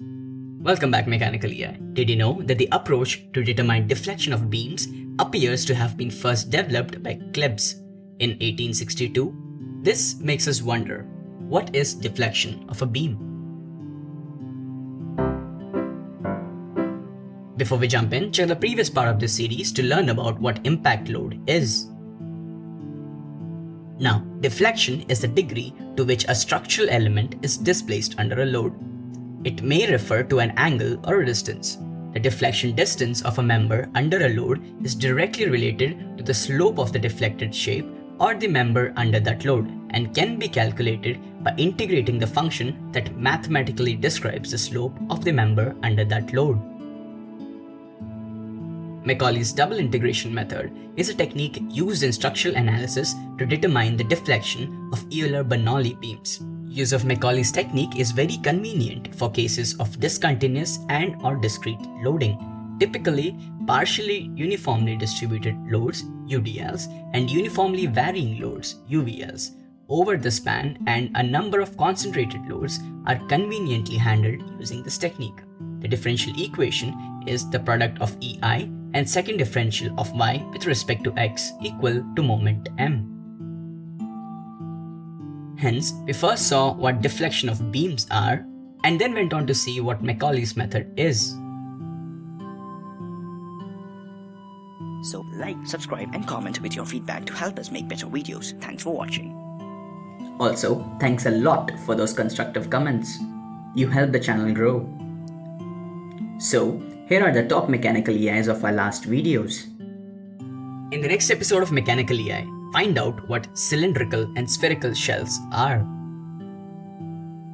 Welcome back Mechanical. Did you know that the approach to determine deflection of beams appears to have been first developed by Clebsch in 1862? This makes us wonder, what is deflection of a beam? Before we jump in, check the previous part of this series to learn about what impact load is. Now, deflection is the degree to which a structural element is displaced under a load. It may refer to an angle or a distance. The deflection distance of a member under a load is directly related to the slope of the deflected shape or the member under that load and can be calculated by integrating the function that mathematically describes the slope of the member under that load. Macaulay's double integration method is a technique used in structural analysis to determine the deflection of Euler-Bernoulli beams. Use of Macaulay's technique is very convenient for cases of discontinuous and or discrete loading. Typically, partially uniformly distributed loads UDLs and uniformly varying loads UVLs over the span and a number of concentrated loads are conveniently handled using this technique. The differential equation is the product of EI and second differential of y with respect to x equal to moment m. Hence, we first saw what deflection of beams are and then went on to see what Macaulay's method is. So like, subscribe and comment with your feedback to help us make better videos. Thanks for watching. Also, thanks a lot for those constructive comments. You help the channel grow. So, here are the top mechanical EIs of our last videos. In the next episode of Mechanical EI, find out what cylindrical and spherical shells are.